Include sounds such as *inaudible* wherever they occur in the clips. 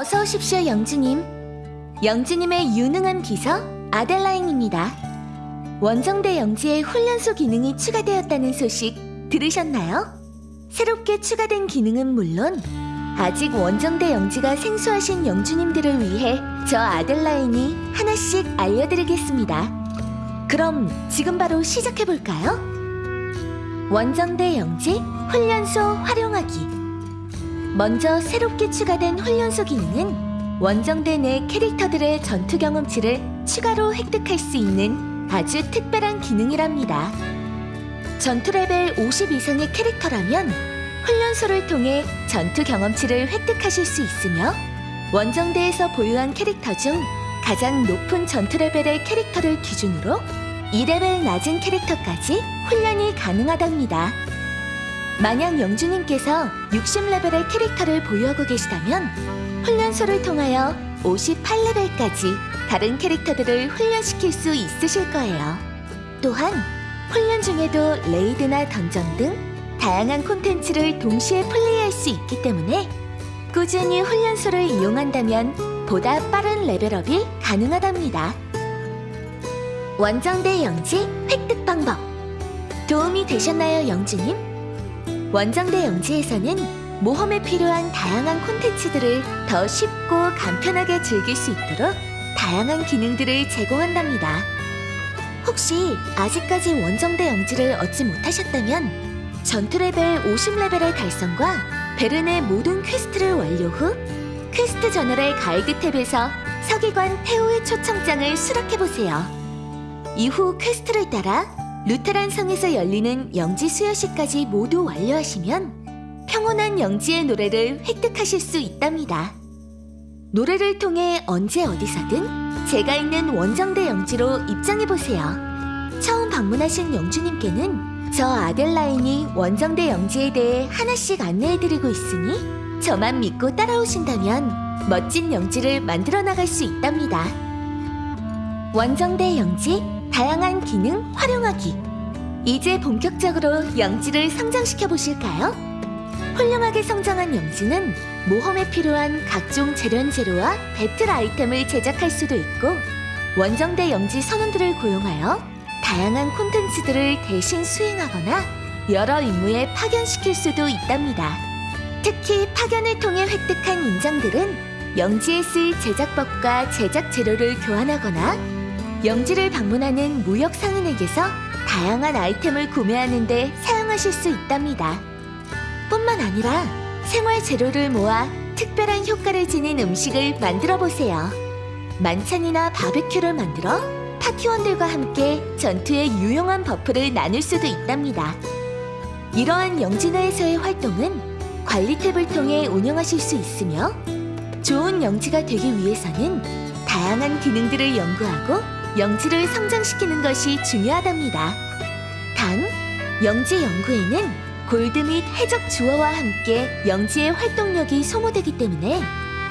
어서 오십시오, 영주님. 영주님의 유능한 비서 아델라인입니다. 원정대 영지에 훈련소 기능이 추가되었다는 소식 들으셨나요? 새롭게 추가된 기능은 물론 아직 원정대 영지가 생소하신 영주님들을 위해 저 아델라인이 하나씩 알려드리겠습니다. 그럼 지금 바로 시작해볼까요? 원정대 영지 훈련소 활용하기 먼저 새롭게 추가된 훈련소 기능은 원정대 내 캐릭터들의 전투 경험치를 추가로 획득할 수 있는 아주 특별한 기능이랍니다. 전투 레벨 50 이상의 캐릭터라면 훈련소를 통해 전투 경험치를 획득하실 수 있으며 원정대에서 보유한 캐릭터 중 가장 높은 전투 레벨의 캐릭터를 기준으로 2레벨 낮은 캐릭터까지 훈련이 가능하답니다. 만약 영주님께서 60레벨의 캐릭터를 보유하고 계시다면 훈련소를 통하여 58레벨까지 다른 캐릭터들을 훈련시킬 수 있으실 거예요. 또한 훈련 중에도 레이드나 던전 등 다양한 콘텐츠를 동시에 플레이할 수 있기 때문에 꾸준히 훈련소를 이용한다면 보다 빠른 레벨업이 가능하답니다. 원정대 영지 획득 방법 도움이 되셨나요, 영주님? 원정대 영지에서는 모험에 필요한 다양한 콘텐츠들을 더 쉽고 간편하게 즐길 수 있도록 다양한 기능들을 제공한답니다. 혹시 아직까지 원정대 영지를 얻지 못하셨다면 전투 레벨 50레벨의 달성과 베른의 모든 퀘스트를 완료 후 퀘스트 저널의 가이드 탭에서 서기관 태호의 초청장을 수락해보세요. 이후 퀘스트를 따라 루테란 성에서 열리는 영지 수여식까지 모두 완료하시면 평온한 영지의 노래를 획득하실 수 있답니다. 노래를 통해 언제 어디서든 제가 있는 원정대 영지로 입장해보세요. 처음 방문하신 영주님께는 저 아델라인이 원정대 영지에 대해 하나씩 안내해드리고 있으니 저만 믿고 따라오신다면 멋진 영지를 만들어 나갈 수 있답니다. 원정대 영지 다양한 기능 활용하기 이제 본격적으로 영지를 성장시켜 보실까요? 훌륭하게 성장한 영지는 모험에 필요한 각종 재련재료와 배틀 아이템을 제작할 수도 있고 원정대 영지 선원들을 고용하여 다양한 콘텐츠들을 대신 수행하거나 여러 임무에 파견시킬 수도 있답니다. 특히 파견을 통해 획득한 인장들은 영지에 쓸 제작법과 제작 재료를 교환하거나 영지를 방문하는 무역 상인에게서 다양한 아이템을 구매하는 데 사용하실 수 있답니다. 뿐만 아니라 생활 재료를 모아 특별한 효과를 지닌 음식을 만들어 보세요. 만찬이나 바베큐를 만들어 파티원들과 함께 전투에 유용한 버프를 나눌 수도 있답니다. 이러한 영지 내에서의 활동은 관리 탭을 통해 운영하실 수 있으며 좋은 영지가 되기 위해서는 다양한 기능들을 연구하고 영지를 성장시키는 것이 중요하답니다. 단, 영지 연구에는 골드 및 해적 주어와 함께 영지의 활동력이 소모되기 때문에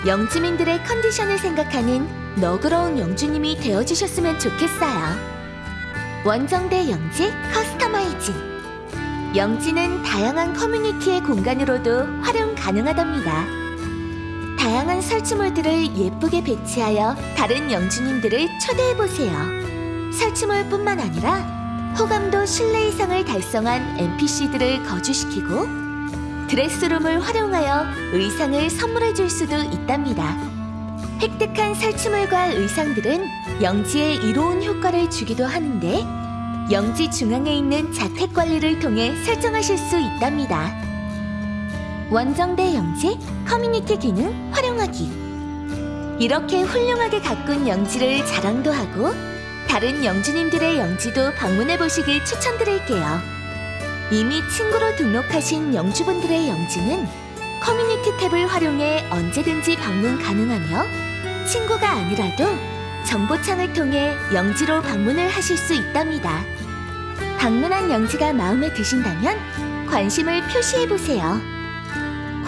영지민들의 컨디션을 생각하는 너그러운 영주님이 되어주셨으면 좋겠어요. 원정대 영지 커스터마이징 영지는 다양한 커뮤니티의 공간으로도 활용 가능하답니다. 다양한 설치물들을 예쁘게 배치하여 다른 영주님들을 초대해보세요. 설치물뿐만 아니라 호감도 신뢰 이상을 달성한 NPC들을 거주시키고 드레스룸을 활용하여 의상을 선물해 줄 수도 있답니다. 획득한 설치물과 의상들은 영지에 이로운 효과를 주기도 하는데 영지 중앙에 있는 자택 관리를 통해 설정하실 수 있답니다. 원정대 영지 커뮤니티 기능 활용하기 이렇게 훌륭하게 가꾼 영지를 자랑도 하고 다른 영주님들의 영지도 방문해 보시길 추천드릴게요. 이미 친구로 등록하신 영주분들의 영지는 커뮤니티 탭을 활용해 언제든지 방문 가능하며 친구가 아니라도 정보창을 통해 영지로 방문을 하실 수 있답니다. 방문한 영지가 마음에 드신다면 관심을 표시해보세요.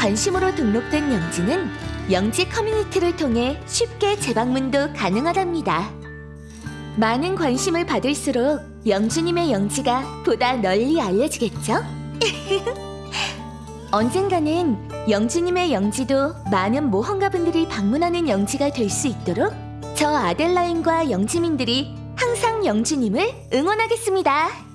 관심으로 등록된 영지는 영지 커뮤니티를 통해 쉽게 재방문도 가능하답니다. 많은 관심을 받을수록 영주님의 영지가 보다 널리 알려지겠죠? *laughs* 언젠가는 영지님의 영지도 많은 모험가분들이 방문하는 영지가 될 수 있도록 저 아델라인과 영지민들이 항상 영지님을 응원하겠습니다.